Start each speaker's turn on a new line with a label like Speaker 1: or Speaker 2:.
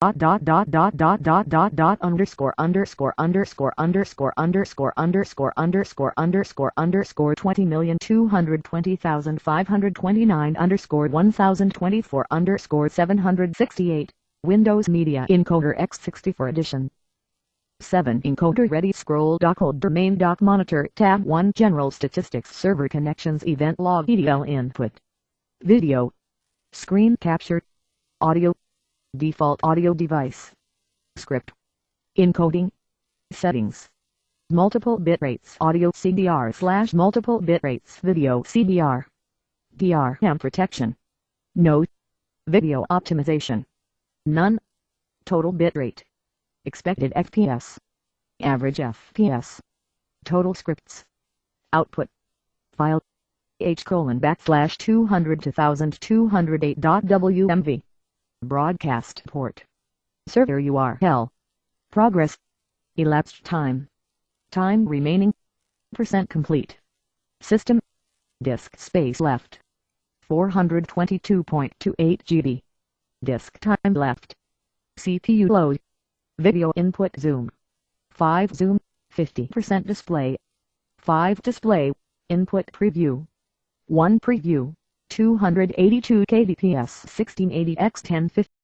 Speaker 1: dot dot dot dot dot dot dot dot underscore underscore underscore underscore underscore underscore underscore underscore underscore twenty million two hundred twenty thousand five hundred twenty nine underscore one thousand twenty four underscore seven hundred sixty eight Windows Media Encoder X64 edition. 7 encoder ready scroll dock hold domain dock monitor tab 1 general statistics server connections event log EDL input. Video. Screen capture. Audio default audio device, script, encoding, settings, multiple bit rates audio CBR slash multiple bit rates video CBR, DRM protection, no, video optimization, none, total bit rate, expected FPS, average FPS, total scripts, output, file, h colon backslash 200 to 1208.wmv Broadcast port. Server URL. Progress. Elapsed time. Time remaining. Percent complete. System. Disk space left. 422.28 GB. Disk time left. CPU load. Video input zoom. 5 zoom. 50% display. 5 display. Input preview. 1 preview. 282 kbps 1680 x 1050